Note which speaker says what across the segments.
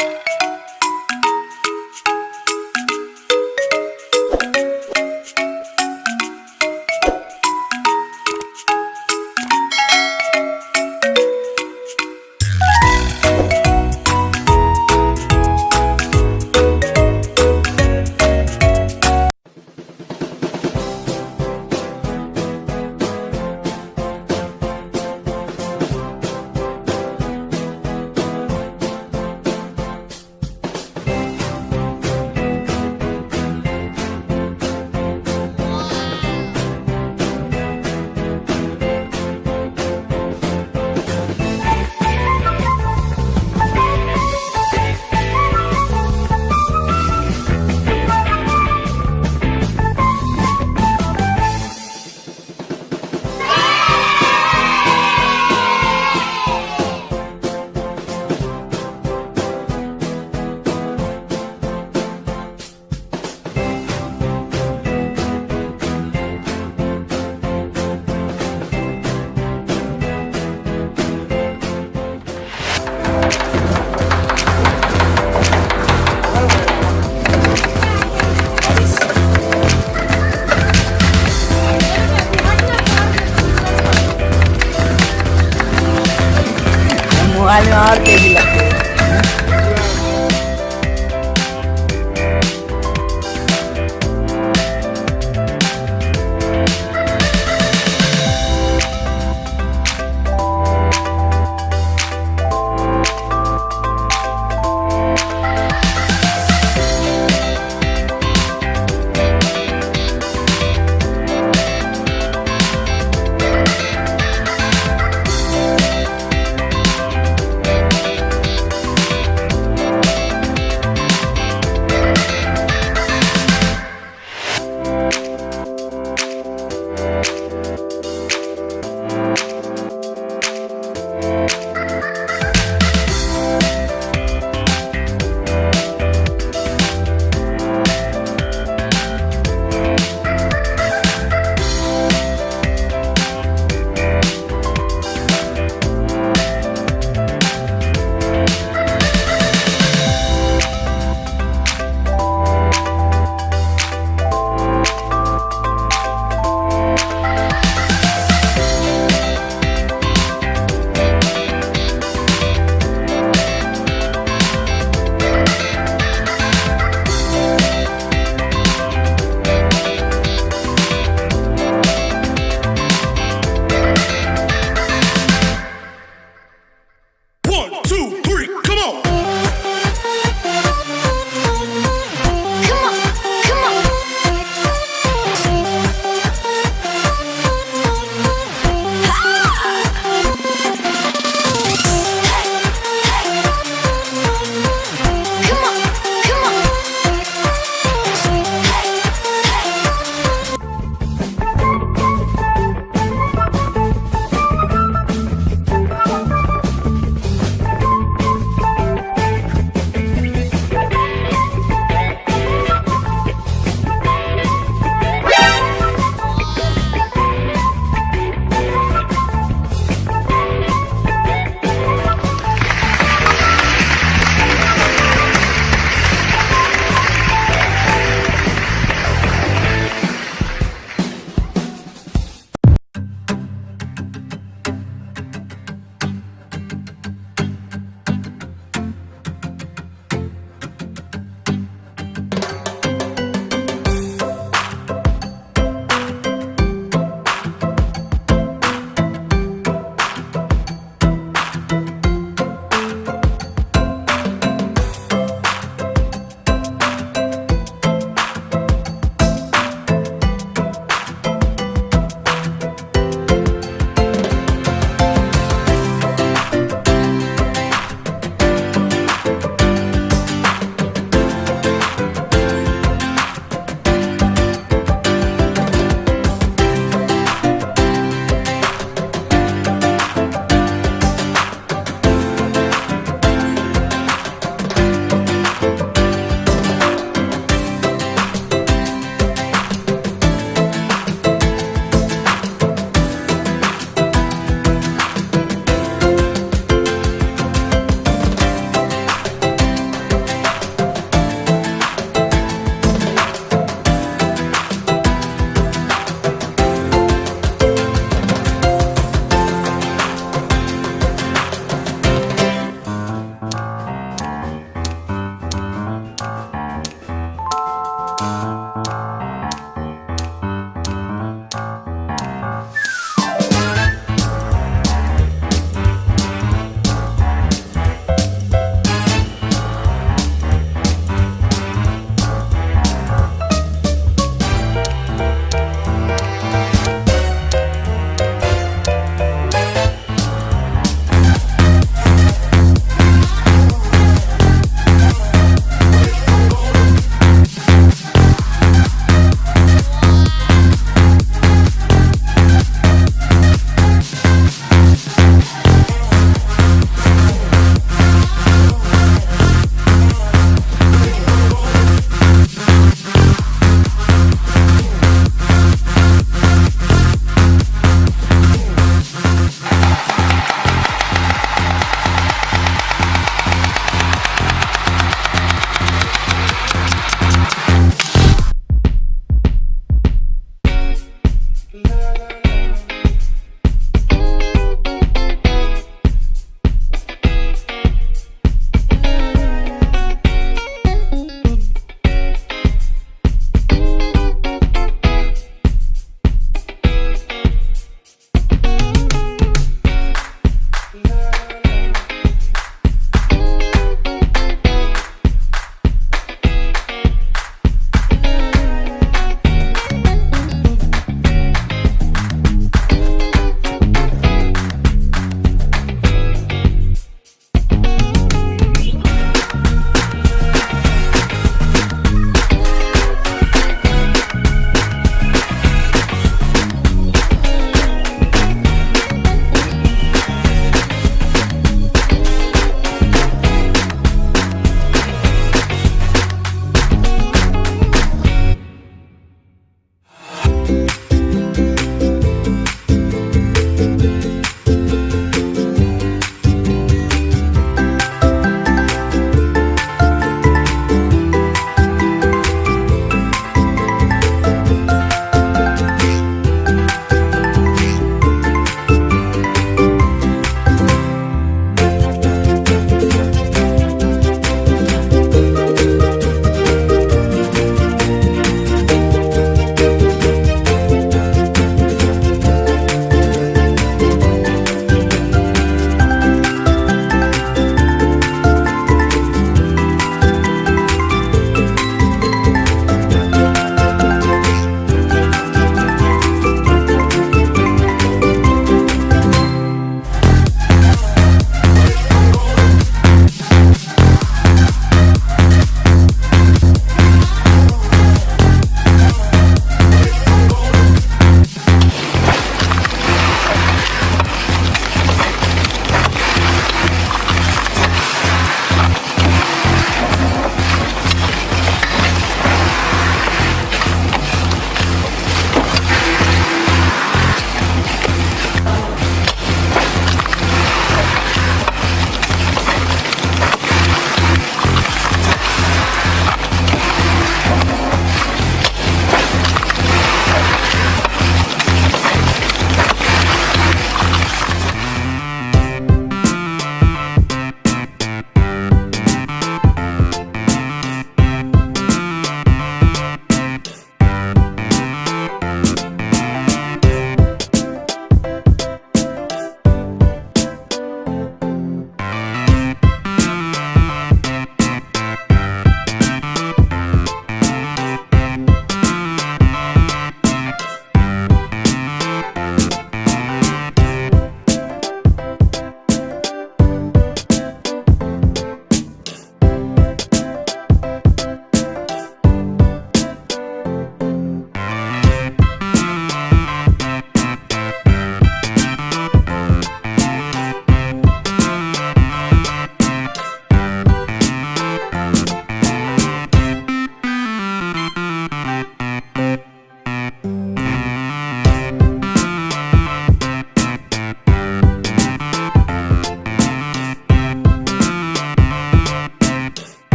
Speaker 1: you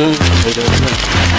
Speaker 2: 嗯。